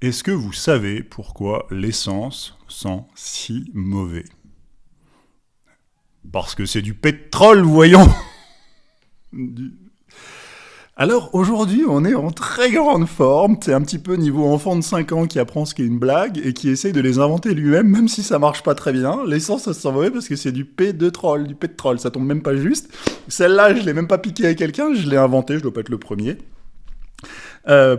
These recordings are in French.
Est-ce que vous savez pourquoi l'essence sent si mauvais? Parce que c'est du pétrole, voyons Alors aujourd'hui, on est en très grande forme. C'est un petit peu niveau enfant de 5 ans qui apprend ce qu'est une blague et qui essaye de les inventer lui-même, même si ça marche pas très bien. L'essence, ça se sent mauvais parce que c'est du P de troll, du pétrole. Ça tombe même pas juste. Celle-là, je l'ai même pas piqué à quelqu'un, je l'ai inventé, je dois pas être le premier. Euh,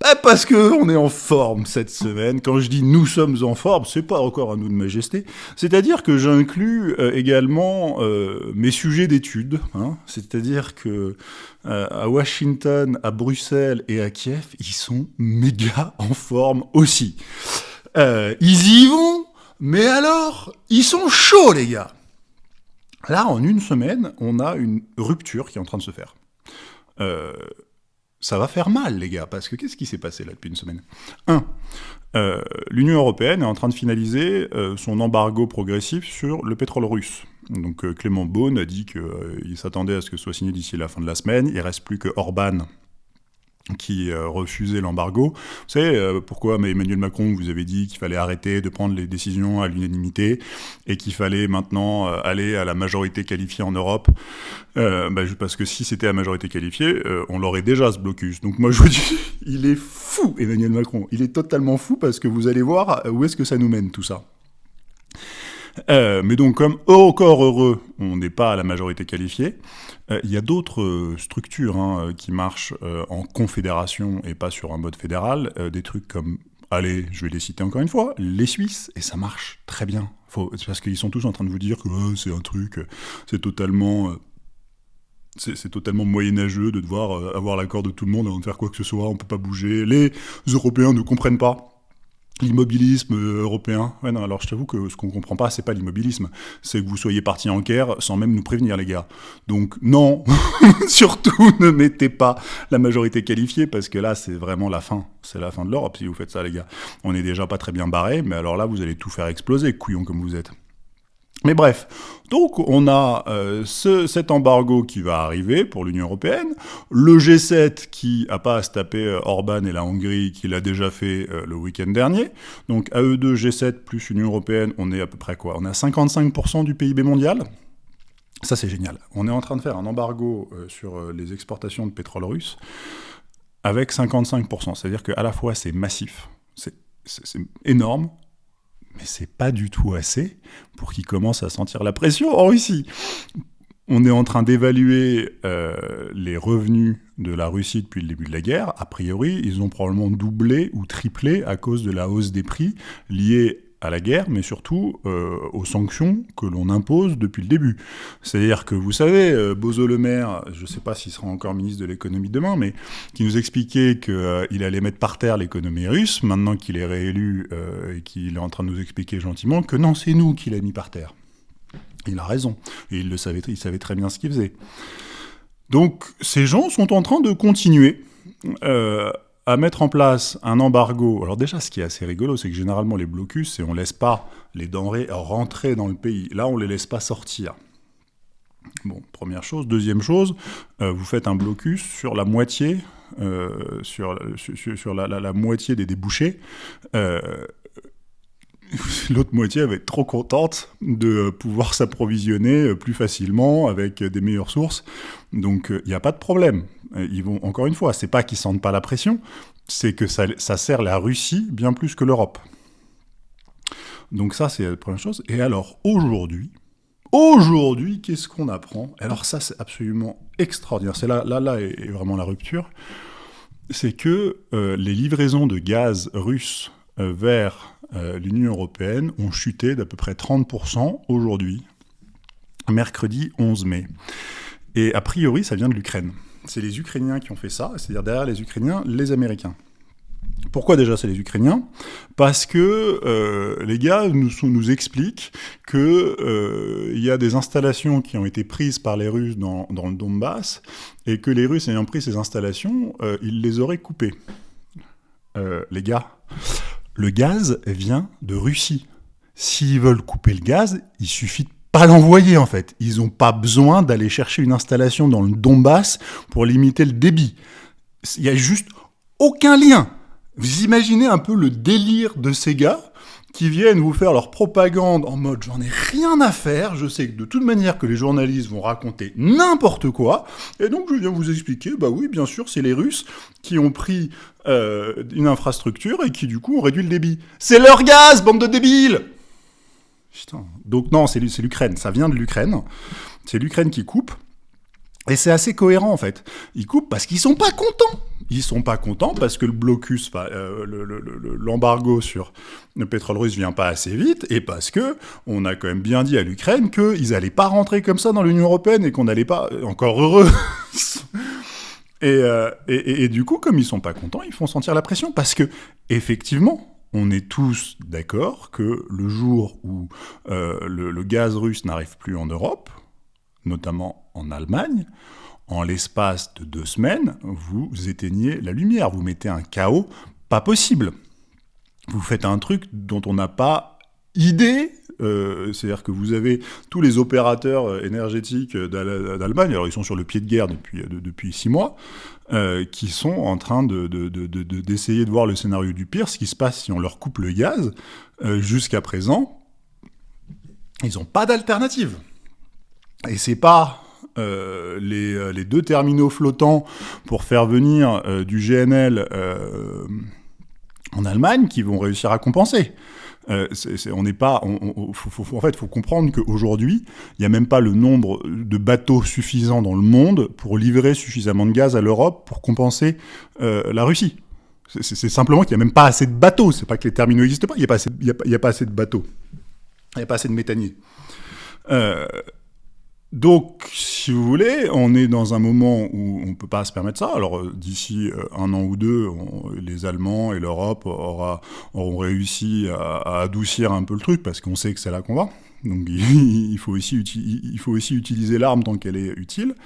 bah, parce que on est en forme cette semaine. Quand je dis nous sommes en forme, c'est pas encore un nous de majesté. C'est-à-dire que j'inclus euh, également euh, mes sujets d'études. Hein. C'est-à-dire que euh, à Washington, à Bruxelles et à Kiev, ils sont méga en forme aussi. ils y vont, mais alors, ils sont chauds les gars. Là, en une semaine, on a une rupture qui est en train de se faire. Euh, ça va faire mal, les gars, parce que qu'est-ce qui s'est passé là depuis une semaine? Un, euh, l'Union européenne est en train de finaliser euh, son embargo progressif sur le pétrole russe. Donc euh, Clément Beaune a dit qu'il s'attendait à ce que ce soit signé d'ici la fin de la semaine. Il reste plus que Orban qui euh, refusait l'embargo. Vous savez euh, pourquoi Emmanuel Macron vous avez dit qu'il fallait arrêter de prendre les décisions à l'unanimité et qu'il fallait maintenant euh, aller à la majorité qualifiée en Europe bah, Parce que si c'était à majorité qualifiée, on l'aurait déjà ce blocus. Donc moi je vous dis, il est fou Emmanuel Macron. Il est totalement fou parce que vous allez voir où est-ce que ça nous mène tout ça. Euh, mais donc, comme encore heureux, on n'est pas à la majorité qualifiée, euh, il y a d'autres euh, structures hein, qui marchent en confédération et pas sur un mode fédéral. des trucs comme, allez, je vais les citer encore une fois, les Suisses, et ça marche très bien. C'est parce qu'ils sont tous en train de vous dire que c'est un truc, c'est totalement c'est totalement moyenâgeux de devoir avoir l'accord de tout le monde avant de faire quoi que ce soit, on peut pas bouger. Les Européens ne comprennent pas L'immobilisme européen. Ouais, non, alors je t'avoue que ce qu'on comprend pas, c'est pas l'immobilisme. C'est que vous soyez partis en guerre sans même nous prévenir, les gars. Donc, non, surtout ne mettez pas la majorité qualifiée, parce que là, c'est vraiment la fin. C'est la fin de l'Europe si vous faites ça, les gars. On est déjà pas très bien barré, mais alors là, vous allez tout faire exploser, couillon comme vous êtes. Mais bref, donc on a euh, ce, cet embargo qui va arriver pour l'Union Européenne, le G7 qui a pas à se taper euh, Orban et la Hongrie qui l'a déjà fait euh, le week-end dernier, donc à eux deux G7 plus Union Européenne, on est à peu près quoi? On est à 55% du PIB mondial? Ça c'est génial. On est en train de faire un embargo sur les exportations de pétrole russe avec 55%. C'est-à-dire qu'à la fois c'est massif, c'est énorme, mais c'est pas du tout assez pour qu'ils commencent à sentir la pression en Russie. On est en train d'évaluer euh, les revenus de la Russie depuis le début de la guerre. A priori, ils ont probablement doublé ou triplé à cause de la hausse des prix liée à la guerre, mais surtout euh, aux sanctions que l'on impose depuis le début. C'est-à-dire que vous savez, euh, Bozo Le Maire, je ne sais pas s'il sera encore ministre de l'économie demain, mais qui nous expliquait qu'il euh, allait mettre par terre l'économie russe, maintenant qu'il est réélu et qu'il est en train de nous expliquer gentiment que non, c'est nous qui l'a mis par terre. Il a raison, et il le savait, il savait très bien ce qu'il faisait. Donc ces gens sont en train de continuer à mettre en place un embargo. Alors déjà, ce qui est assez rigolo, c'est que généralement les blocus, c'est on laisse pas les denrées rentrer dans le pays. Là, on les laisse pas sortir. Bon, première chose. Deuxième chose, euh, vous faites un blocus sur la moitié, euh, sur, sur, la, moitié des débouchés. Euh, l'autre moitié va être trop contente de pouvoir s'approvisionner plus facilement avec des meilleures sources. Donc il n'y a pas de problème. Ils vont encore une fois, c'est pas qu'ils sentent pas la pression, c'est que ça, sert la Russie bien plus que l'Europe. Donc ça c'est la première chose. Et alors aujourd'hui, aujourd'hui qu'est-ce qu'on apprend? Alors ça c'est absolument extraordinaire. C'est là, là, là est vraiment la rupture. C'est que euh, les livraisons de gaz russes euh, vers euh, l'Union européenne ont chuté d'à peu près 30% aujourd'hui, mercredi 11 mai. Et a priori, ça vient de l'Ukraine. C'est les Ukrainiens qui ont fait ça, c'est-à-dire derrière les Ukrainiens, les Américains. Pourquoi déjà c'est les Ukrainiens? Parce que euh, les gars nous, nous expliquent qu'il euh, y a des installations qui ont été prises par les Russes dans, dans le Donbass et que les Russes ayant pris ces installations, ils les auraient coupées. les gars, le gaz vient de Russie. S'ils veulent couper le gaz, il suffit de pas l'envoyer en fait. Ils n'ont pas besoin d'aller chercher une installation dans le Donbass pour limiter le débit. Il n'y a juste aucun lien. Vous imaginez un peu le délire de ces gars qui viennent vous faire leur propagande en mode j'en ai rien à faire, je sais que de toute manière que les journalistes vont raconter n'importe quoi, et donc je viens vous expliquer, bah oui, bien sûr, c'est les Russes qui ont pris euh, une infrastructure et qui du coup ont réduit le débit. C'est leur gaz, bande de débiles Donc non, c'est l'Ukraine, ça vient de l'Ukraine, c'est l'Ukraine qui coupe, et c'est assez cohérent en fait. Ils coupent parce qu'ils sont pas contents. Ils sont pas contents parce que le blocus, euh, l'embargo sur le pétrole russe vient pas assez vite, et parce que on a quand même bien dit à l'Ukraine qu'ils allaient pas rentrer comme ça dans l'Union européenne et qu'on n'allait pas, encore heureux. Euh, et, du coup, comme ils sont pas contents, ils font sentir la pression parce que effectivement, on est tous d'accord que le jour où euh, le, gaz russe n'arrive plus en Europe, notamment en Allemagne, en l'espace de deux semaines, vous éteignez la lumière, vous mettez un chaos pas possible. Vous faites un truc dont on n'a pas idée, euh, c'est-à-dire que vous avez tous les opérateurs euh, énergétiques d'Allemagne, alors ils sont sur le pied de guerre depuis, six mois, euh, qui sont en train d'essayer de, voir le scénario du pire, ce qui se passe si on leur coupe le gaz. Jusqu'à présent, ils n'ont pas d'alternative. Et c'est pas euh, euh, les, deux terminaux flottants pour faire venir euh, du GNL en Allemagne qui vont réussir à compenser. On n'est pas, en fait, faut comprendre qu'aujourd'hui, il n'y a même pas le nombre de bateaux suffisant dans le monde pour livrer suffisamment de gaz à l'Europe pour compenser la Russie. C'est simplement qu'il n'y a même pas assez de bateaux. C'est pas que les terminaux n'existent pas, il n'y a, a, pas assez de bateaux. Il n'y a pas assez de méthaniers. Donc, si vous voulez, on est dans un moment où on ne peut pas se permettre ça. Alors, euh, d'ici euh, un an ou deux, les Allemands et l'Europe auront réussi à, adoucir un peu le truc, parce qu'on sait que c'est là qu'on va. Donc, il faut aussi, il faut aussi utiliser l'arme tant qu'elle est utile.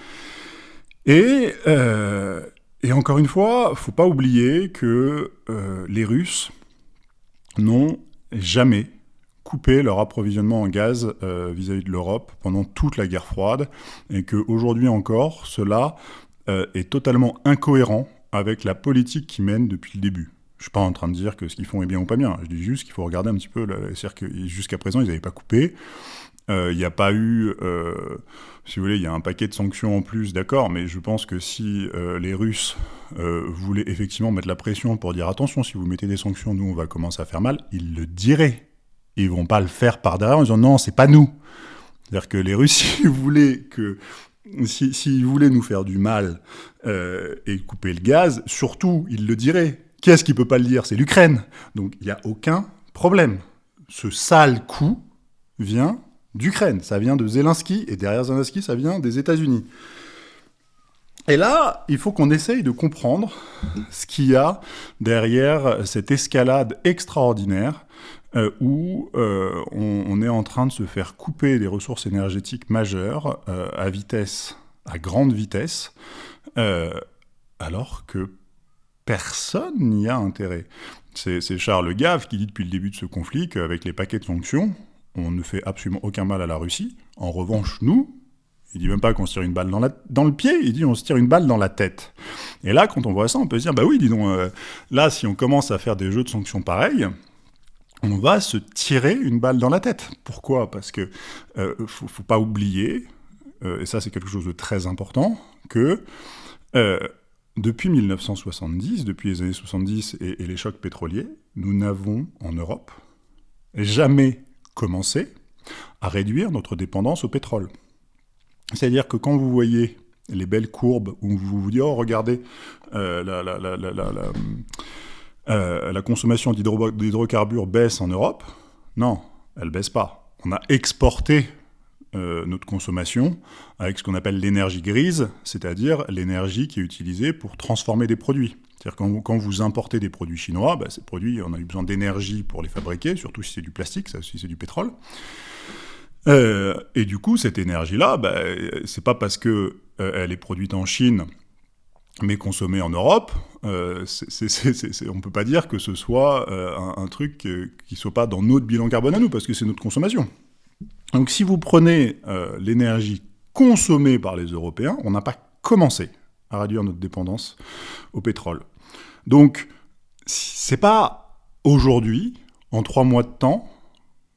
Et, euh, encore une fois, il faut pas oublier que les Russes n'ont jamais leur approvisionnement en gaz euh, vis-à-vis de l'Europe pendant toute la guerre froide, et qu'aujourd'hui encore, cela euh, est totalement incohérent avec la politique qu'ils mènent depuis le début. Je ne suis pas en train de dire que ce qu'ils font est bien ou pas bien, je dis juste qu'il faut regarder un petit peu, c'est-à-dire que jusqu'à présent, ils n'avaient pas coupé, euh, il n'y a pas eu, si vous voulez, il y a un paquet de sanctions en plus, d'accord, mais je pense que si les Russes voulaient effectivement mettre la pression pour dire attention, si vous mettez des sanctions, nous on va commencer à faire mal, ils le diraient ils vont pas le faire par derrière en disant non, c'est pas nous. C'est-à-dire que les Russes, s'ils voulaient que s'ils voulaient nous faire du mal euh, et couper le gaz, surtout, ils le diraient. Qui est-ce qui peut pas le dire? C'est l'Ukraine. Donc il n'y a aucun problème. Ce sale coup vient d'Ukraine. Ça vient de Zelensky, et derrière Zelensky, ça vient des États-Unis. Et là, il faut qu'on essaye de comprendre ce qu'il y a derrière cette escalade extraordinaire euh, où euh, on, est en train de se faire couper des ressources énergétiques majeures euh, à vitesse, à grande vitesse, alors que personne n'y a intérêt. C'est Charles Gave qui dit depuis le début de ce conflit qu'avec les paquets de sanctions, on ne fait absolument aucun mal à la Russie. En revanche, nous, il dit même pas qu'on se tire une balle dans, le pied, il dit on se tire une balle dans la tête. Et là, quand on voit ça, on peut se dire, bah oui, dis donc, là, si on commence à faire des jeux de sanctions pareils, on va se tirer une balle dans la tête. Pourquoi? Parce que euh, faut, pas oublier, euh, et ça c'est quelque chose de très important, que euh, depuis 1970, depuis les années 70 et, les chocs pétroliers, nous n'avons en Europe jamais commencé à réduire notre dépendance au pétrole. C'est-à-dire que quand vous voyez les belles courbes où vous vous dites, oh regardez, la, la, la euh, la consommation d'hydrocarbures baisse en Europe. Non, elle baisse pas. On a exporté euh, notre consommation avec ce qu'on appelle l'énergie grise, c'est-à-dire l'énergie qui est utilisée pour transformer des produits. C'est-à-dire quand quand vous importez des produits chinois, bah, ces produits, on a eu besoin d'énergie pour les fabriquer, surtout si c'est du plastique, ça, si c'est du pétrole. Euh, et du coup, cette énergie-là, bah, c'est pas parce que elle est produite en Chine mais consommé en Europe, euh, on ne peut pas dire que ce soit euh, un, truc qui ne soit pas dans notre bilan carbone à nous, parce que c'est notre consommation. Donc si vous prenez euh, l'énergie consommée par les Européens, on n'a pas commencé à réduire notre dépendance au pétrole. Donc c'est pas aujourd'hui, en trois mois de temps,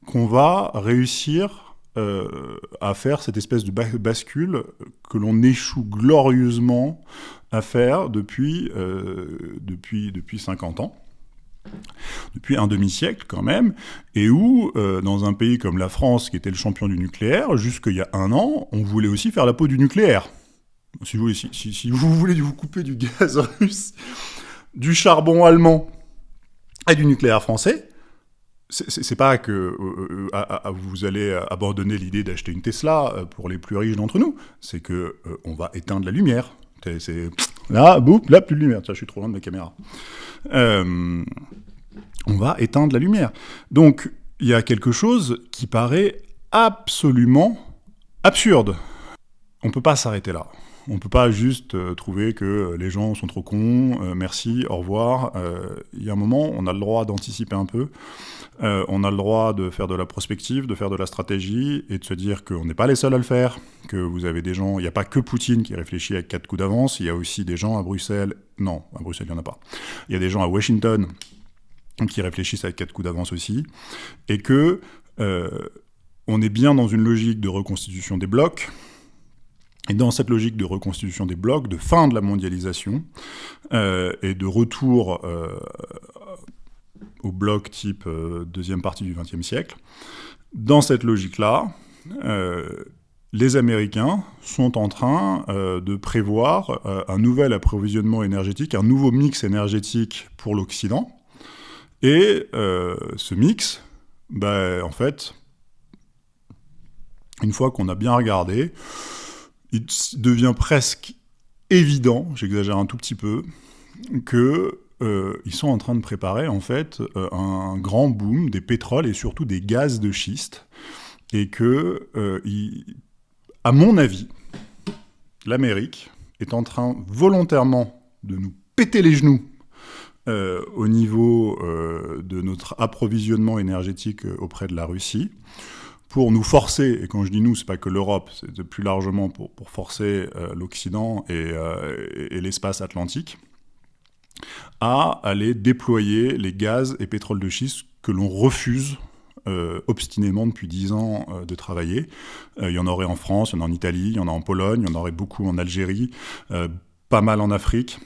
qu'on va réussir euh, à faire cette espèce de bascule que l'on échoue glorieusement à faire depuis, euh, depuis, depuis 50 ans depuis un demi-siècle quand même, et où, euh, dans un pays comme la France, qui était le champion du nucléaire, jusqu'il y a un an, on voulait aussi faire la peau du nucléaire. Si vous, si, si vous voulez vous couper du gaz russe, du charbon allemand et du nucléaire français, c'est pas que euh, euh, vous allez abandonner l'idée d'acheter une Tesla euh, pour les plus riches d'entre nous, c'est que on va éteindre la lumière. Là, boum, là plus de lumière. Tiens, je suis trop loin de ma caméra. on va éteindre la lumière. Donc il y a quelque chose qui paraît absolument absurde. On peut pas s'arrêter là. On ne peut pas juste euh, trouver que euh, les gens sont trop cons, euh, merci, au revoir. Il y a un moment, on a le droit d'anticiper un peu. on a le droit de faire de la prospective, de faire de la stratégie et de se dire qu'on n'est pas les seuls à le faire, que vous avez des gens, il n'y a pas que Poutine qui réfléchit avec quatre coups d'avance, il y a aussi des gens à Bruxelles, non, à Bruxelles il n'y en a pas, il y a des gens à Washington qui réfléchissent avec quatre coups d'avance aussi, et que on est bien dans une logique de reconstitution des blocs, et dans cette logique de reconstitution des blocs, de fin de la mondialisation euh, et de retour euh, au bloc type euh, deuxième partie du XXe siècle, dans cette logique-là, les Américains sont en train de prévoir un nouvel approvisionnement énergétique, un nouveau mix énergétique pour l'Occident. Et ce mix, ben, en fait, une fois qu'on a bien regardé, il devient presque évident, j'exagère un tout petit peu, que euh, ils sont en train de préparer en fait euh, un grand boom des pétroles et surtout des gaz de schiste, et que, euh, à mon avis, l'Amérique est en train volontairement de nous péter les genoux au niveau de notre approvisionnement énergétique auprès de la Russie, pour nous forcer, et quand je dis nous, c'est pas que l'Europe, c'est plus largement pour, forcer euh, l'Occident euh, et, l'espace atlantique, à aller déployer les gaz et pétroles de schiste que l'on refuse euh, obstinément depuis dix ans de travailler. il y en aurait en France, il y en a en Italie, il y en a en Pologne, il y en aurait beaucoup en Algérie, pas mal en Afrique.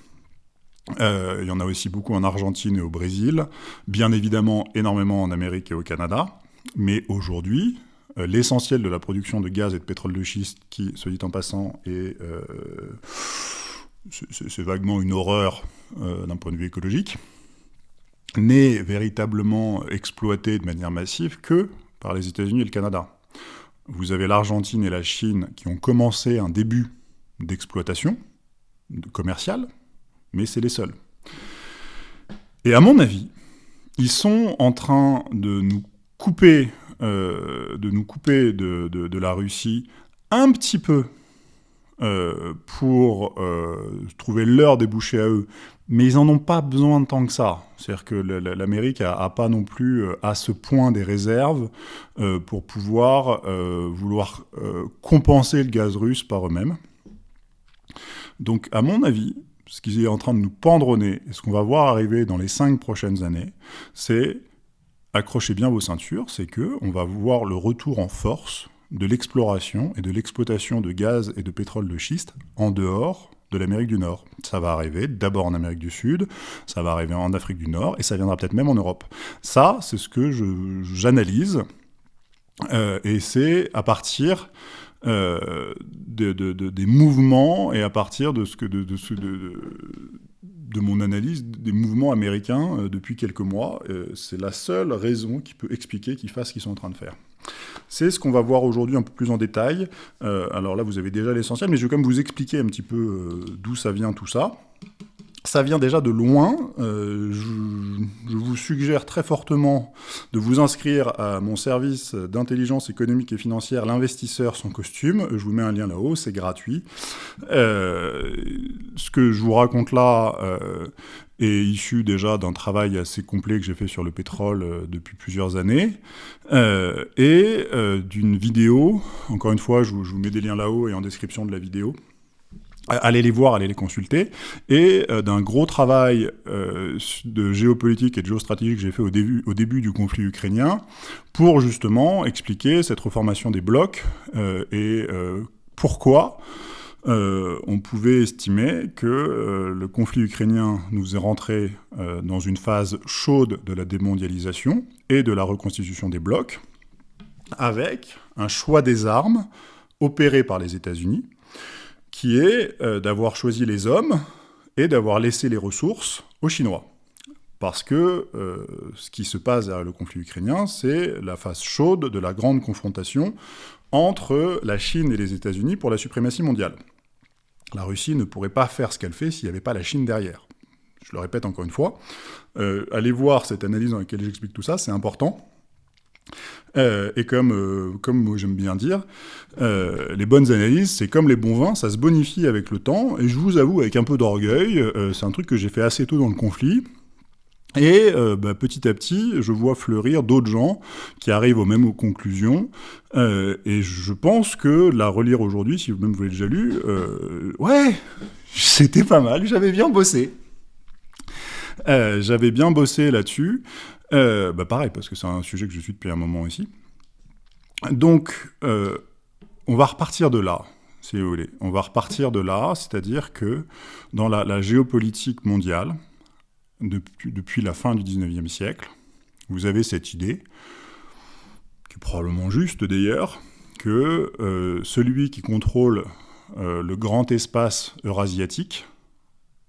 il y en a aussi beaucoup en Argentine et au Brésil, bien évidemment énormément en Amérique et au Canada. Mais aujourd'hui, l'essentiel de la production de gaz et de pétrole de schiste, qui, se dit en passant, est, euh, c'est vaguement une horreur euh, d'un point de vue écologique, n'est véritablement exploité de manière massive que par les États-Unis et le Canada. Vous avez l'Argentine et la Chine qui ont commencé un début d'exploitation commerciale, mais c'est les seuls. Et à mon avis, ils sont en train de nous couper euh, de nous couper de, la Russie un petit peu euh, pour euh, trouver leur débouché à eux, mais ils n'en ont pas besoin de tant que ça. C'est-à-dire que l'Amérique n'a pas non plus à ce point des réserves pour pouvoir vouloir compenser le gaz russe par eux-mêmes. Donc, à mon avis, ce qui est en train de nous pendronner, et ce qu'on va voir arriver dans les cinq prochaines années, c'est accrochez bien vos ceintures, c'est que on va voir le retour en force de l'exploration et de l'exploitation de gaz et de pétrole de schiste en dehors de l'Amérique du Nord. Ça va arriver d'abord en Amérique du Sud, ça va arriver en Afrique du Nord, et ça viendra peut-être même en Europe. Ça, c'est ce que j'analyse, euh, et c'est à partir euh, des mouvements et à partir de ce que de, de mon analyse des mouvements américains euh, depuis quelques mois. Euh, c'est la seule raison qui peut expliquer qu'ils fassent ce qu'ils sont en train de faire. C'est ce qu'on va voir aujourd'hui un peu plus en détail. Euh, alors là, vous avez déjà l'essentiel, mais je vais quand même vous expliquer un petit peu d'où ça vient tout ça ça vient déjà de loin. Euh, je, vous suggère très fortement de vous inscrire à mon service d'intelligence économique et financière, l'investisseur sans costume. Je vous mets un lien là-haut, c'est gratuit. Euh, ce que je vous raconte là euh, est issu déjà d'un travail assez complet que j'ai fait sur le pétrole depuis plusieurs années, et d'une vidéo, encore une fois, je vous mets des liens là-haut et en description de la vidéo, allez les voir, allez les consulter, et d'un gros travail de géopolitique et de géostratégie que j'ai fait au début, du conflit ukrainien, pour justement expliquer cette reformation des blocs et pourquoi euh, on pouvait estimer que euh, le conflit ukrainien nous est rentré euh, dans une phase chaude de la démondialisation et de la reconstitution des blocs, avec un choix des armes opéré par les États-Unis, qui est d'avoir choisi les hommes et d'avoir laissé les ressources aux Chinois. Parce que ce qui se passe derrière le conflit ukrainien, c'est la phase chaude de la grande confrontation entre la Chine et les États-Unis pour la suprématie mondiale. La Russie ne pourrait pas faire ce qu'elle fait s'il n'y avait pas la Chine derrière. Je le répète encore une fois. Euh, allez voir cette analyse dans laquelle j'explique tout ça, c'est important. Euh, et comme, euh, comme j'aime bien dire, les bonnes analyses, c'est comme les bons vins, ça se bonifie avec le temps, et je vous avoue, avec un peu d'orgueil, c'est un truc que j'ai fait assez tôt dans le conflit, et euh, bah, petit à petit, je vois fleurir d'autres gens qui arrivent aux mêmes conclusions. Euh, et je pense que la relire aujourd'hui, si vous-même vous l'avez déjà lu, euh, ouais, c'était pas mal, j'avais bien bossé. j'avais bien bossé là-dessus. Bah pareil, parce que c'est un sujet que je suis depuis un moment ici. Donc, on va repartir de là, si vous voulez. On va repartir de là, c'est-à-dire que dans la géopolitique mondiale, depuis, la fin du 19e siècle. Vous avez cette idée, qui est probablement juste d'ailleurs, que euh, celui qui contrôle euh, le grand espace eurasiatique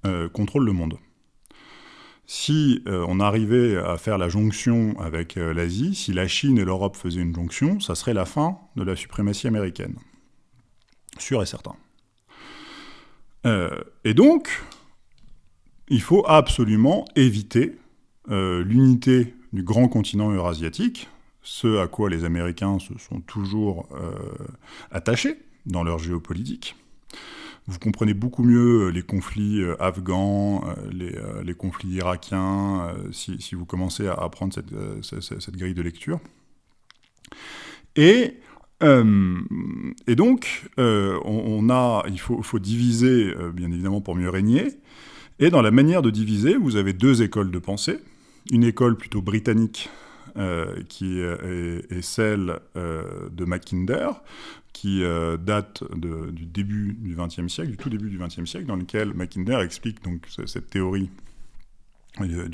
euh, contrôle le monde. Si on arrivait à faire la jonction avec l'Asie, si la Chine et l'Europe faisaient une jonction, ça serait la fin de la suprématie américaine. Sûr et certain. et donc, il faut absolument éviter euh, l'unité du grand continent eurasiatique, ce à quoi les Américains se sont toujours euh, attachés dans leur géopolitique. Vous comprenez beaucoup mieux les conflits euh, afghans, les, conflits irakiens, si, vous commencez à apprendre cette, grille de lecture. Et, et donc, on, a, il faut, faut diviser, bien évidemment, pour mieux régner, et dans la manière de diviser, vous avez deux écoles de pensée. Une école plutôt britannique, euh, qui est, celle euh, de Mackinder, qui euh, date du début du XXe siècle, du tout début du XXe siècle, dans lequel Mackinder explique donc cette théorie du,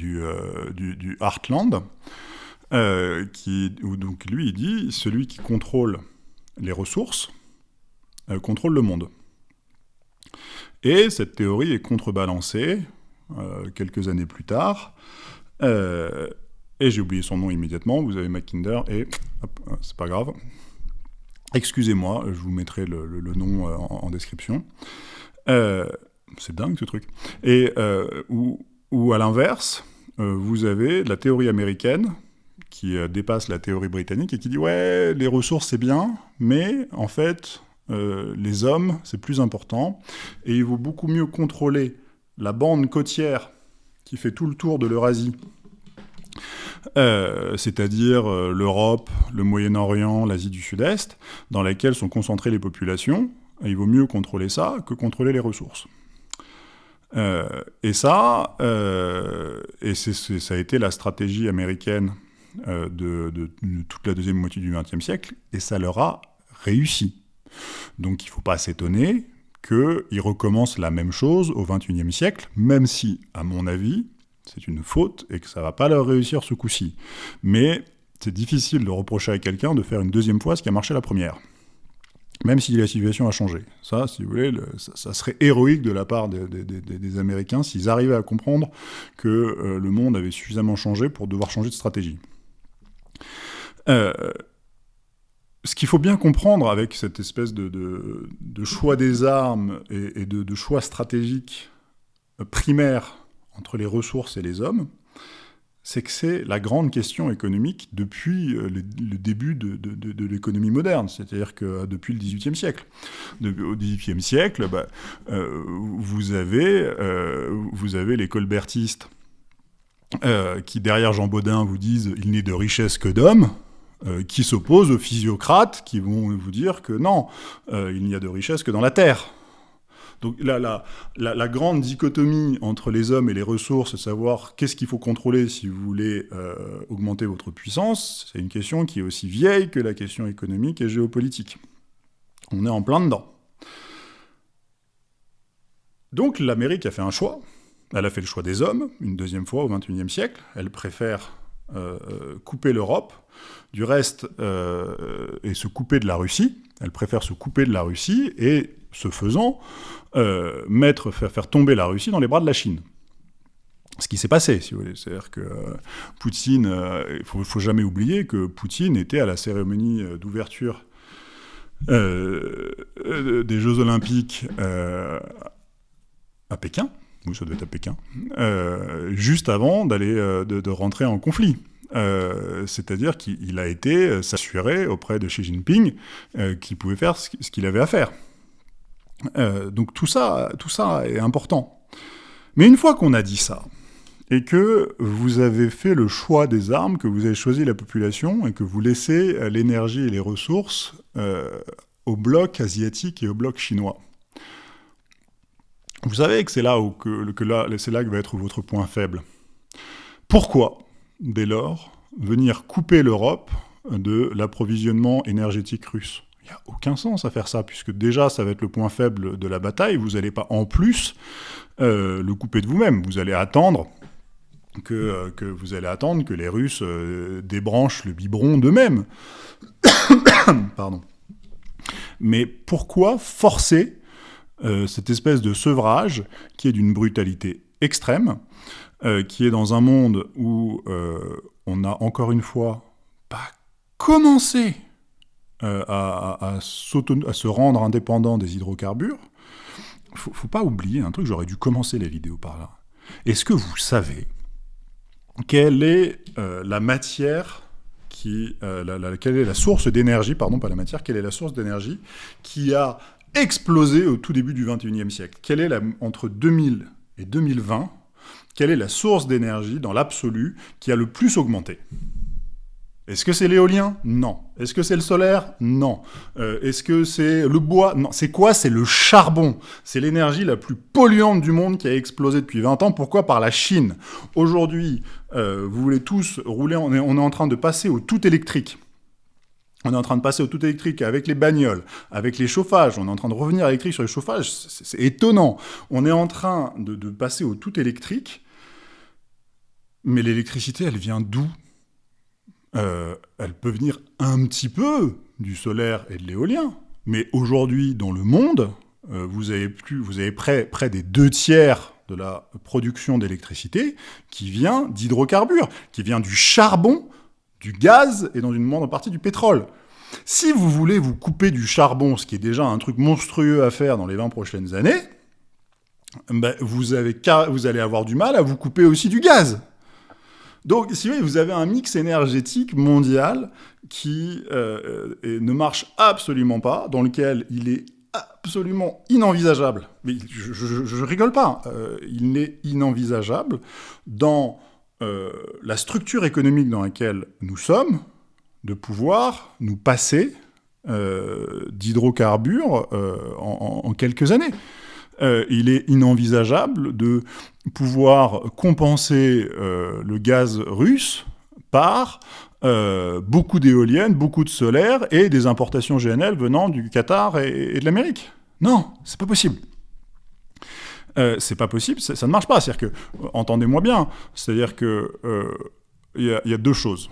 du, Heartland, où donc lui il dit celui qui contrôle les ressources contrôle le monde. Et cette théorie est contrebalancée euh, quelques années plus tard. Euh, et j'ai oublié son nom immédiatement. Vous avez Mackinder et... Euh, c'est pas grave. Excusez-moi, je vous mettrai le, nom en, description. c'est dingue ce truc. Et ou, ou à l'inverse, vous avez la théorie américaine qui dépasse la théorie britannique et qui dit ouais, les ressources c'est bien, mais en fait, euh, les hommes, c'est plus important, et il vaut beaucoup mieux contrôler la bande côtière qui fait tout le tour de l'Eurasie, euh, c'est-à-dire euh, l'Europe, le Moyen-Orient, l'Asie du Sud-Est, dans laquelle sont concentrées les populations, et il vaut mieux contrôler ça que contrôler les ressources. et ça, et ça a été la stratégie américaine de, de, toute la deuxième moitié du XXe siècle, et ça leur a réussi. Donc il ne faut pas s'étonner qu'ils recommencent la même chose au XXIe siècle, même si, à mon avis, c'est une faute et que ça va pas leur réussir ce coup-ci. Mais c'est difficile de reprocher à quelqu'un de faire une deuxième fois ce qui a marché la première. Même si la situation a changé. Ça, si vous voulez, ça, serait héroïque de la part des, Américains s'ils arrivaient à comprendre que euh, le monde avait suffisamment changé pour devoir changer de stratégie. Euh, ce qu'il faut bien comprendre avec cette espèce de, choix des armes et, de, choix stratégiques primaires entre les ressources et les hommes, c'est que c'est la grande question économique depuis euh, le, début de, l'économie moderne, c'est-à-dire que euh, depuis le XVIIIe siècle. au XVIIIe siècle, bah, euh, vous avez, les colbertistes qui, derrière Jean Baudin, vous disent « il n'est de richesse que d'hommes », qui s'opposent aux physiocrates qui vont vous dire que non, il n'y a de richesse que dans la terre. Donc la, la, grande dichotomie entre les hommes et les ressources, savoir qu'est-ce qu'il faut contrôler si vous voulez euh, augmenter votre puissance, c'est une question qui est aussi vieille que la question économique et géopolitique. On est en plein dedans. Donc l'Amérique a fait un choix. Elle a fait le choix des hommes, une deuxième fois au XXIe siècle. Elle préfère euh, euh, couper l'Europe du reste et se couper de la Russie. Elle préfère se couper de la Russie et ce faisant, euh, mettre, faire, faire, tomber la Russie dans les bras de la Chine. Ce qui s'est passé, si vous voulez. C'est-à-dire que euh, Poutine, euh, il ne faut, jamais oublier que Poutine était à la cérémonie d'ouverture des Jeux Olympiques à Pékin, oui, ça doit être à Pékin, juste avant d'aller de, rentrer en conflit. C'est-à-dire qu'il a été s'assurer auprès de Xi Jinping qu'il pouvait faire ce qu'il avait à faire. Euh, donc tout ça, tout ça est important. Mais une fois qu'on a dit ça, et que vous avez fait le choix des armes, que vous avez choisi la population, et que vous laissez l'énergie et les ressources euh, au bloc asiatique et au bloc chinois, vous savez que c'est là, que, là, là que va être votre point faible. Pourquoi, dès lors, venir couper l'Europe de l'approvisionnement énergétique russe? N'y a aucun sens à faire ça, puisque déjà, ça va être le point faible de la bataille. Vous n'allez pas, en plus, euh, le couper de vous-même. Vous allez attendre que, euh, que, vous allez attendre que les Russes euh, débranchent le biberon d'eux-mêmes. Pardon. Mais pourquoi forcer cette espèce de sevrage qui est d'une brutalité extrême, qui est dans un monde où on a encore une fois pas commencé euh, à, se rendre indépendant des hydrocarbures, faut, faut pas oublier un truc, j'aurais dû commencer la vidéo par là. Est-ce que vous savez quelle est euh, la matière qui, euh, quelle est la source d'énergie, pardon, pas la matière, quelle est la source d'énergie qui a explosé au tout début du 21e siècle? Quelle est entre 2000 et 2020, quelle est la source d'énergie dans l'absolu qui a le plus augmenté? Est-ce que c'est l'éolien Non. Est-ce que c'est le solaire Non. Euh, est-ce que c'est le bois Non. C'est quoi C'est le charbon. C'est l'énergie la plus polluante du monde qui a explosé depuis 20 ans. Pourquoi? Par la Chine. Aujourd'hui, euh, vous voulez tous rouler, on est, en train de passer au tout électrique. On est en train de passer au tout électrique avec les bagnoles, avec les chauffages. On est en train de revenir électrique sur les chauffages. C'est étonnant. On est en train de passer au tout électrique. Mais l'électricité, elle vient d'où? Euh, elle peut venir un petit peu du solaire et de l'éolien. Mais aujourd'hui, dans le monde, euh, vous avez, vous avez près, des deux tiers de la production d'électricité qui vient d'hydrocarbures, qui vient du charbon, du gaz et dans une moindre partie du pétrole. Si vous voulez vous couper du charbon, ce qui est déjà un truc monstrueux à faire dans les 20 prochaines années, ben vous allez avoir du mal à vous couper aussi du gaz. Donc, si vous, avez un mix énergétique mondial qui euh, ne marche absolument pas, dans lequel il est absolument inenvisageable, mais je, rigole pas, euh, il n'est inenvisageable dans euh, la structure économique dans laquelle nous sommes, de pouvoir nous passer d'hydrocarbures en, quelques années. Euh, il est inenvisageable de pouvoir compenser euh, le gaz russe par euh, beaucoup d'éoliennes, beaucoup de solaire et des importations GNL venant du Qatar et, de l'Amérique. Non, c'est pas possible. c'est pas possible, ça, ne marche pas. C'est-à-dire que, entendez-moi bien, c'est-à-dire que il y, a deux choses.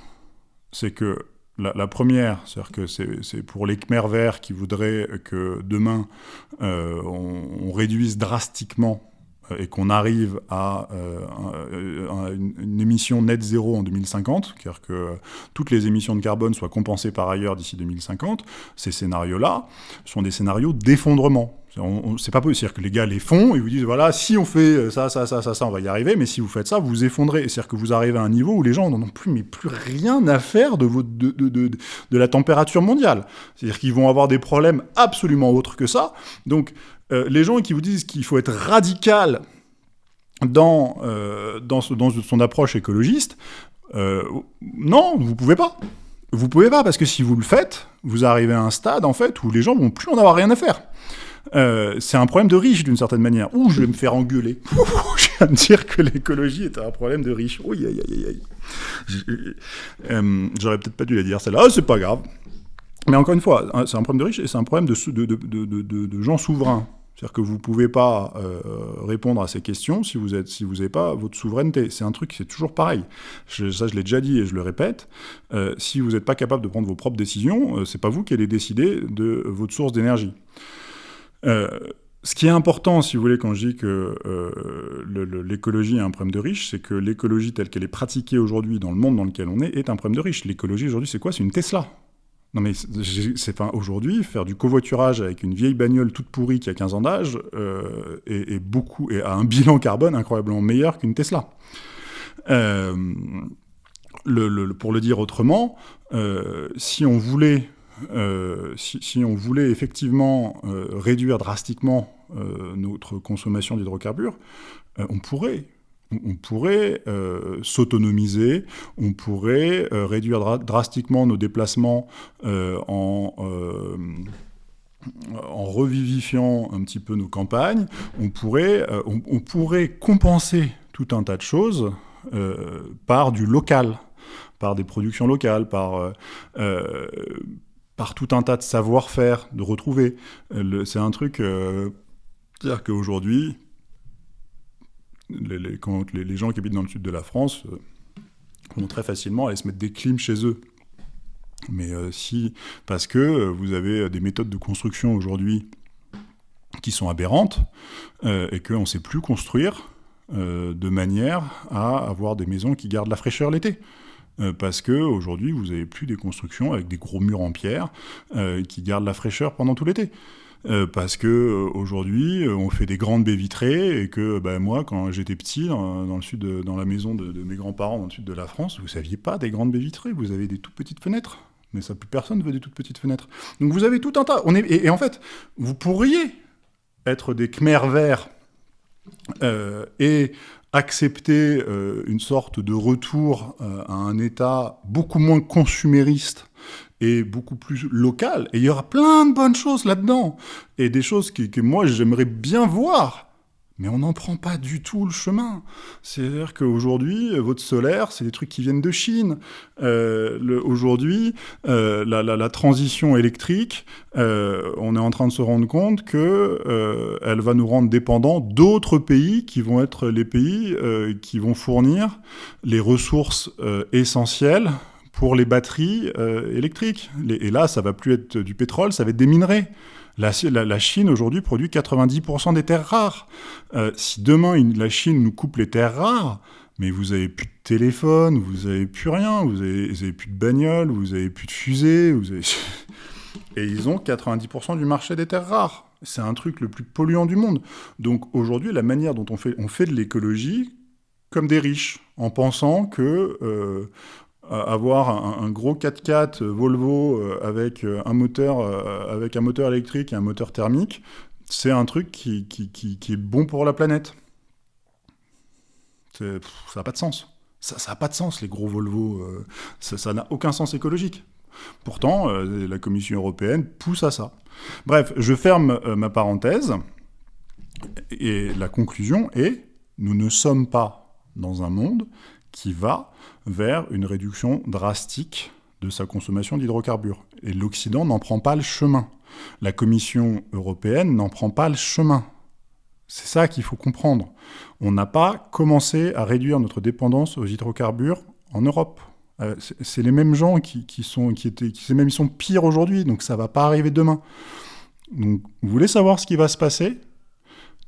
C'est que la, première, c'est-à-dire que c'est pour les Khmer verts qui voudraient que demain euh, on, réduise drastiquement euh, et qu'on arrive à, euh, une, émission net zéro en 2050, car que toutes les émissions de carbone soient compensées par ailleurs d'ici 2050, ces scénarios-là sont des scénarios d'effondrement. C'est pas possible. que les gars les font et vous disent voilà, si on fait ça, ça, ça, ça, ça, on va y arriver, mais si vous faites ça, vous vous effondrez. C'est-à-dire que vous arrivez à un niveau où les gens n'en ont plus, mais plus rien à faire de, de, de, de, de la température mondiale. C'est-à-dire qu'ils vont avoir des problèmes absolument autres que ça. Donc, euh, les gens qui vous disent qu'il faut être radical dans, euh, dans, son approche écologiste, euh, non, vous pouvez pas. Vous pouvez pas, parce que si vous le faites, vous arrivez à un stade, en fait, où les gens vont plus en avoir rien à faire. C'est un problème de riche d'une certaine manière. Ouh, je vais me faire engueuler. je viens de dire que l'écologie était un problème de riche. Oui, aïe, aïe, aïe. J'aurais peut-être pas dû la dire celle-là. Ah, c'est pas grave. Mais encore une fois, hein, c'est un problème de riches et c'est un problème de, gens souverains. C'est-à-dire que vous ne pouvez pas euh, répondre à ces questions si vous n'avez pas votre souveraineté. C'est un truc, c'est toujours pareil. ça, je l'ai déjà dit et je le répète. Euh, si vous n'êtes pas capable de prendre vos propres décisions, euh, c'est pas vous qui allez décider de votre source d'énergie. Ce qui est important, si vous voulez, quand je dis que l'écologie est un problème de riches, c'est que l'écologie telle qu'elle est pratiquée aujourd'hui dans le monde dans lequel on est est un problème de riches. L'écologie aujourd'hui, c'est quoi? C'est une Tesla. Non mais c'est aujourd'hui faire du covoiturage avec une vieille bagnole toute pourrie qui a 15 ans d'âge euh, et, beaucoup et a un bilan carbone incroyablement meilleur qu'une Tesla. Euh, pour le dire autrement, euh, si on voulait si, si, on voulait effectivement réduire drastiquement notre consommation d'hydrocarbures, on pourrait. On pourrait euh, s'autonomiser, on pourrait euh, réduire drastiquement nos déplacements euh, en, en, revivifiant un petit peu nos campagnes, on pourrait, on, pourrait compenser tout un tas de choses par du local, par des productions locales, par par tout un tas de savoir-faire, de retrouver. C'est un truc... C'est-à-dire qu'aujourd'hui, les, les, gens qui habitent dans le sud de la France euh, vont très facilement aller se mettre des clims chez eux. Mais euh, si, parce que euh, vous avez des méthodes de construction aujourd'hui qui sont aberrantes et qu'on ne sait plus construire de manière à avoir des maisons qui gardent la fraîcheur l'été. Parce que aujourd'hui, vous n'avez plus des constructions avec des gros murs en pierre qui gardent la fraîcheur pendant tout l'été. Euh, parce que euh, aujourd'hui euh, on fait des grandes baies vitrées et que bah, moi quand j'étais petit dans, le sud dans la maison de, mes grands-parents dans le sud de la France vous saviez pas des grandes baies vitrées. Vous avez des toutes petites fenêtres. Mais ça plus personne veut des toutes petites fenêtres. Donc vous avez tout un tas. Est, et, en fait vous pourriez être des Khmer verts et accepter une sorte de retour à un état beaucoup moins consumériste et beaucoup plus local. Et il y aura plein de bonnes choses là-dedans. Et des choses que, que moi, j'aimerais bien voir. Mais on n'en prend pas du tout le chemin. C'est-à-dire qu'aujourd'hui, votre solaire, c'est des trucs qui viennent de Chine. Euh, Aujourd'hui, euh, la, transition électrique, euh, on est en train de se rendre compte que elle va nous rendre dépendants d'autres pays qui vont être les pays qui vont fournir les ressources essentielles pour les batteries électriques. et là, ça va plus être du pétrole, ça va être des minerais. La, Chine aujourd'hui produit 90% des terres rares. Euh, si demain la Chine nous coupe les terres rares, mais vous avez plus de téléphone, vous avez plus rien, vous avez, avez plus de bagnole, vous avez plus de fusées, vous avez... et ils ont 90% du marché des terres rares. C'est un truc le plus polluant du monde. Donc aujourd'hui, la manière dont on fait, on fait de l'écologie comme des riches, en pensant que euh, avoir un, gros 4x4 Volvo euh, avec euh, un moteur euh, avec un moteur électrique et un moteur thermique, c'est un truc qui, qui, qui, est bon pour la planète. ça n'a pas de sens. Ça n'a pas de sens, les gros Volvo. ça n'a aucun sens écologique. Pourtant, la Commission européenne pousse à ça. Bref, je ferme ma parenthèse. Et la conclusion est, nous ne sommes pas dans un monde qui va vers une réduction drastique de sa consommation d'hydrocarbures. Et l'Occident n'en prend pas le chemin. La Commission européenne n'en prend pas le chemin. C'est ça qu'il faut comprendre. On n'a pas commencé à réduire notre dépendance aux hydrocarbures en Europe. Euh, c'est les mêmes gens qui, sont, qui étaient, même ils sont pires aujourd'hui, donc ça va pas arriver demain. Donc, vous voulez savoir ce qui va se passer?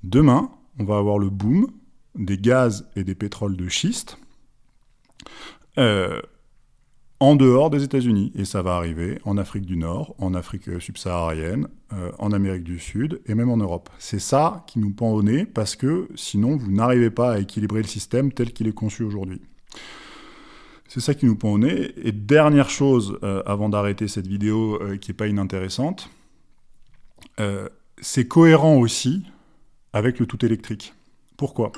Demain, on va avoir le boom des gaz et des pétroles de schiste, euh, en dehors des États-Unis. Et ça va arriver en Afrique du Nord, en Afrique subsaharienne, euh, en Amérique du Sud et même en Europe. C'est ça qui nous pend au nez parce que sinon vous n'arrivez pas à équilibrer le système tel qu'il est conçu aujourd'hui. C'est ça qui nous pend au nez. Et dernière chose, euh, avant d'arrêter cette vidéo qui n'est pas inintéressante, c'est cohérent aussi avec le tout électrique. Pourquoi?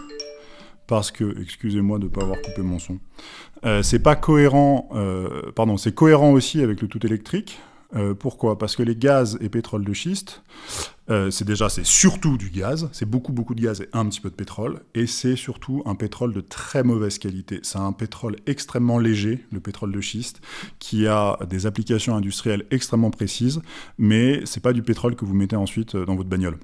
Parce que, excusez-moi de ne pas avoir coupé mon son, euh, c'est pas cohérent, euh, pardon, c'est cohérent aussi avec le tout électrique, Euh, pourquoi? Parce que les gaz et pétrole de schiste, c'est déjà, c'est surtout du gaz, c'est beaucoup beaucoup de gaz et un petit peu de pétrole, et c'est surtout un pétrole de très mauvaise qualité. C'est un pétrole extrêmement léger, le pétrole de schiste, qui a des applications industrielles extrêmement précises, mais c'est pas du pétrole que vous mettez ensuite dans votre bagnole.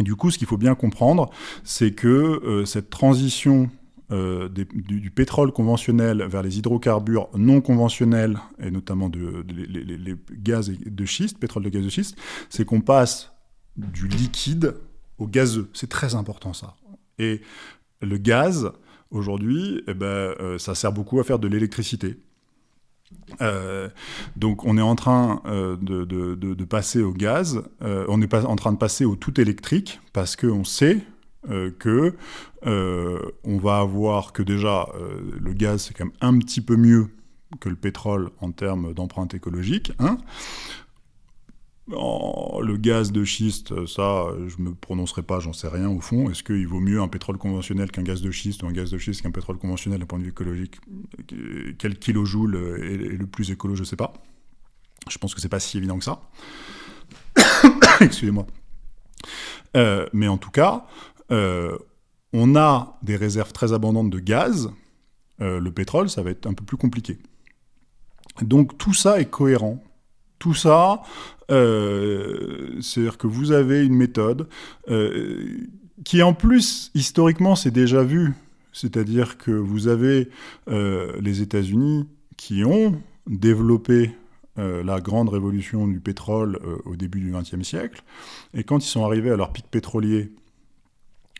Du coup, ce qu'il faut bien comprendre, c'est que cette transition euh, du, pétrole conventionnel vers les hydrocarbures non conventionnels, et notamment de, les, gaz de schiste, pétrole de gaz de schiste, c'est qu'on passe du liquide au gazeux. C'est très important ça. Et le gaz, aujourd'hui, eh ben, euh, ça sert beaucoup à faire de l'électricité. Euh, donc on est en train de, de, passer au gaz, on est pas en train de passer au tout électrique, parce qu'on sait euh, que euh, on va avoir que déjà euh, le gaz c'est quand même un petit peu mieux que le pétrole en termes d'empreinte écologique. Hein. Le gaz de schiste, ça, je me prononcerai pas, j'en sais rien au fond. Est-ce qu'il vaut mieux un pétrole conventionnel qu'un gaz de schiste ou un gaz de schiste qu'un pétrole conventionnel d'un point de vue écologique Quel kilojoule est, le plus écolo Je sais pas. Je pense que c'est pas si évident que ça. Excusez-moi. mais en tout cas, euh, on a des réserves très abondantes de gaz, euh, le pétrole, ça va être un peu plus compliqué. Donc tout ça est cohérent. Tout ça, euh, c'est-à-dire que vous avez une méthode qui en plus, historiquement, c'est déjà vu. C'est-à-dire que vous avez les États-Unis qui ont développé la grande révolution du pétrole au début du XXe siècle. Et quand ils sont arrivés à leur pic pétrolier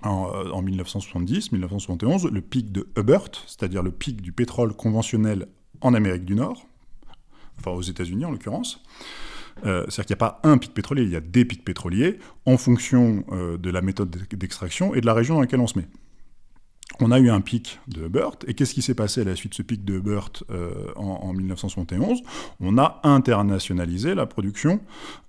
en, 1970-1971, le pic de Hubbert, c'est-à-dire le pic du pétrole conventionnel en Amérique du Nord, enfin aux États-Unis en l'occurrence. Euh, c'est-à-dire qu'il n'y a pas un pic pétrolier, il y a des pics pétroliers en fonction euh, de la méthode d'extraction et de la région dans laquelle on se met on a eu un pic de Hubbert, et qu'est-ce qui s'est passé à la suite de ce pic de Hubbert euh, en, 1971 On a internationalisé la production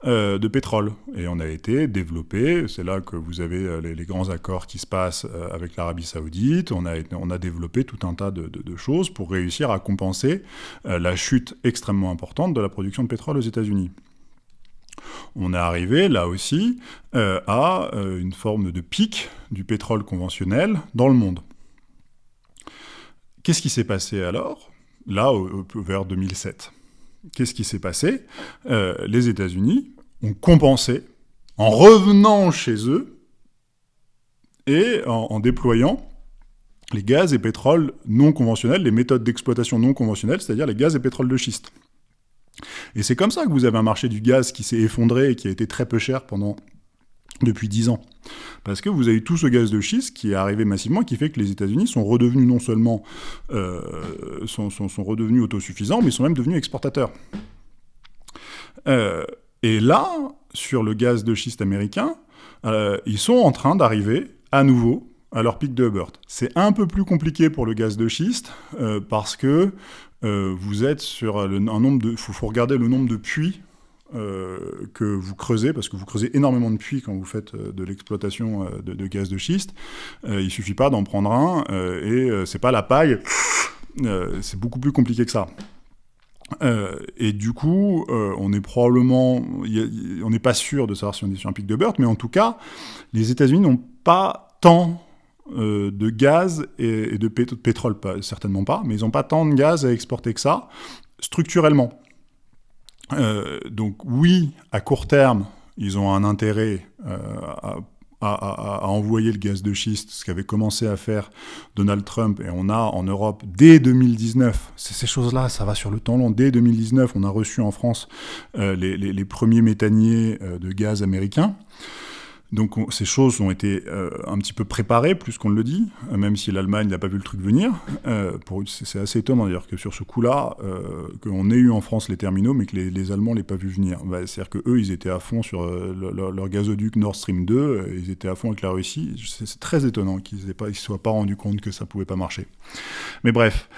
euh, de pétrole, et on a été développé, c'est là que vous avez euh, les, grands accords qui se passent avec l'Arabie Saoudite, on a, on a développé tout un tas de, choses pour réussir à compenser la chute extrêmement importante de la production de pétrole aux États-Unis. On est arrivé là aussi à une forme de pic du pétrole conventionnel dans le monde. Qu'est-ce qui s'est passé alors? Là, vers 2007. Qu'est-ce qui s'est passé? Euh, Les États-Unis ont compensé en revenant chez eux et en, déployant les gaz et pétroles non conventionnels, les méthodes d'exploitation non conventionnelles, c'est-à-dire les gaz et pétroles de schiste. Et c'est comme ça que vous avez un marché du gaz qui s'est effondré et qui a été très peu cher pendant depuis 10 ans. Parce que vous avez tout ce gaz de schiste qui est arrivé massivement, qui fait que les États-Unis sont redevenus non seulement euh, sont, redevenus autosuffisants, mais sont même devenus exportateurs. Euh, et là, sur le gaz de schiste américain, euh, ils sont en train d'arriver à nouveau à leur pic de Hubbert. C'est un peu plus compliqué pour le gaz de schiste parce que vous êtes sur un nombre de... Il faut regarder le nombre de puits euh, que vous creusez, parce que vous creusez énormément de puits quand vous faites euh, de l'exploitation euh, de, gaz de schiste. il suffit pas d'en prendre un, et c'est pas la paille, c'est beaucoup plus compliqué que ça. et du coup, on est probablement, on n'est pas sûr de savoir si on est sur un pic de Burt, mais en tout cas, les États-Unis n'ont pas tant de gaz et, de pétrole, certainement pas, mais ils n'ont pas tant de gaz à exporter que ça, structurellement. Euh, donc oui, à court terme, ils ont un intérêt euh, à, envoyer le gaz de schiste, ce qu'avait commencé à faire Donald Trump, et on a en Europe, dès 2019, ces choses-là, ça va sur le temps long, dès 2019, on a reçu en France euh, les, premiers méthaniers de gaz américains. Donc ces choses ont été euh, un petit peu préparées, plus qu'on le dit, euh, même si l'Allemagne n'a pas vu le truc venir. Euh, c'est assez étonnant d'ailleurs que sur ce coup-là, qu'on ait eu en France les terminaux, mais que les, Allemands ne l'aient pas vu venir. Bah, c'est-à-dire qu'eux, ils étaient à fond sur leur, gazoduc Nord Stream 2, ils étaient à fond avec la Russie. C'est très étonnant qu'ils ne se soient pas rendus compte que ça ne pouvait pas marcher. Mais bref.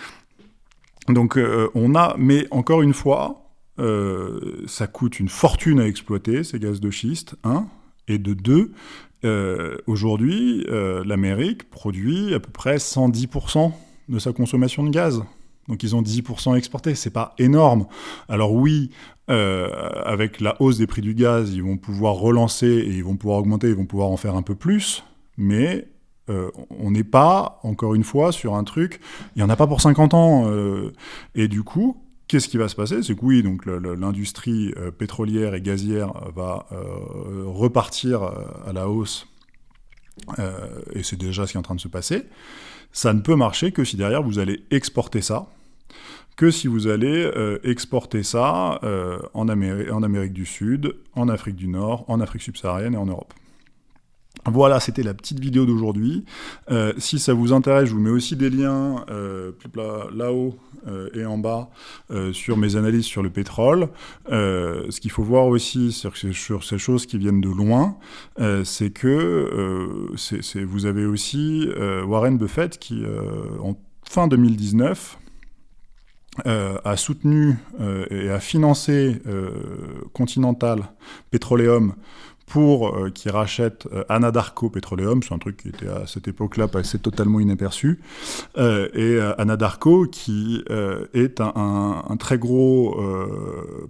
Donc on a, mais encore une fois, ça coûte une fortune à exploiter, ces gaz de schiste, hein, et de deux, euh, aujourd'hui, euh, l'Amérique produit à peu près 110% de sa consommation de gaz. Donc ils ont 10% exporté, c'est pas énorme. Alors oui, euh, avec la hausse des prix du gaz, ils vont pouvoir relancer et ils vont pouvoir augmenter, ils vont pouvoir en faire un peu plus, mais on n'est pas, encore une fois, sur un truc, il n'y en a pas pour 50 ans. Et du coup, qu'est-ce qui va se passer? C'est que oui, donc l'industrie pétrolière et gazière va repartir à la hausse, et c'est déjà ce qui est en train de se passer. Ça ne peut marcher que si derrière vous allez exporter ça, que si vous allez euh, exporter ça euh, en Amérique du Sud, en Afrique du Nord, en Afrique subsaharienne et en Europe. Voilà, c'était la petite vidéo d'aujourd'hui. Euh, si ça vous intéresse, je vous mets aussi des liens euh, là-haut euh, et en bas sur mes analyses sur le pétrole. ce qu'il faut voir aussi sur, sur, ces choses qui viennent de loin, c'est que vous avez aussi Warren Buffett qui, en fin 2019, a soutenu et a financé Continental Petroleum pour euh, qui rachète euh, Anadarko Petroleum, c'est un truc qui était à cette époque-là passé totalement inaperçu, euh, et Anadarko qui est un, très gros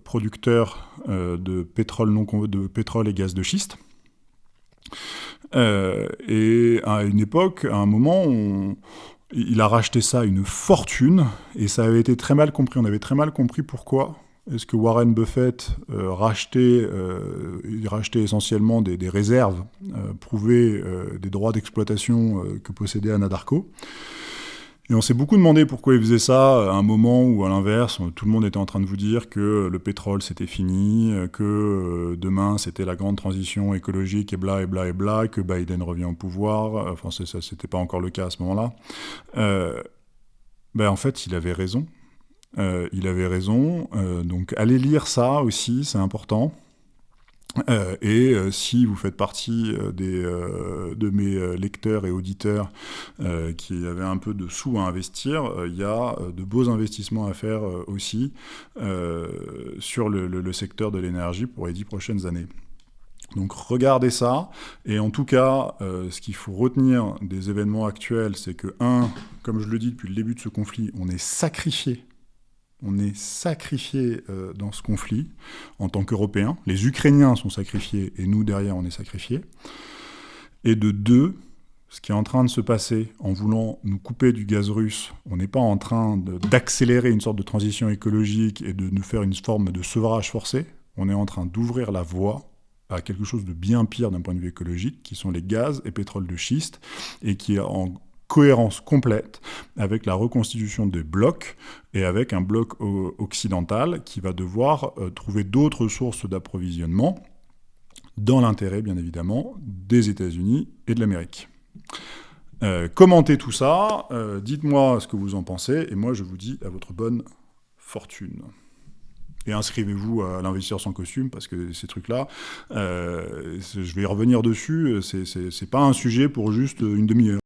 producteur de pétrole non de pétrole et gaz de schiste. et à une époque, à un moment, il a racheté ça une fortune, et ça avait été très mal compris. On avait très mal compris pourquoi est-ce que Warren Buffett euh, rachetait, euh, rachetait, essentiellement des, réserves euh, prouvées des droits d'exploitation que possédait Anadarko et on s'est beaucoup demandé pourquoi il faisait ça à un moment où, à l'inverse, tout le monde était en train de vous dire que le pétrole c'était fini, que demain c'était la grande transition écologique et bla et bla et bla, que Biden revient au pouvoir. Enfin, ça, c'était pas encore le cas à ce moment-là. ben, en fait, il avait raison. Euh, il avait raison. Euh, donc allez lire ça aussi, c'est important. Euh, et si vous faites partie des, de mes lecteurs et auditeurs qui avaient un peu de sous à investir, il y a de beaux investissements à faire aussi sur le, le, secteur de l'énergie pour les dix prochaines années. Donc regardez ça, et en tout cas, ce qu'il faut retenir des événements actuels, c'est que, un, comme je le dis depuis le début de ce conflit, on est sacrifié on est sacrifié euh, dans ce conflit en tant qu'Européens. Les Ukrainiens sont sacrifiés et nous, derrière, on est sacrifiés. Et de deux, ce qui est en train de se passer en voulant nous couper du gaz russe, on n'est pas en train d'accélérer une sorte de transition écologique et de nous faire une forme de sevrage forcé, on est en train d'ouvrir la voie à quelque chose de bien pire d'un point de vue écologique, qui sont les gaz et pétrole de schiste, et qui est en cohérence complète avec la reconstitution des blocs et avec un bloc occidental qui va devoir euh, trouver d'autres sources d'approvisionnement dans l'intérêt, bien évidemment, des États-Unis et de l'Amérique. Euh, commentez tout ça, euh, dites-moi ce que vous en pensez, et moi je vous dis à votre bonne fortune. Et inscrivez-vous à l'investisseur sans costume, parce que ces trucs-là, je vais y revenir dessus, c'est pas un sujet pour juste une demi-heure.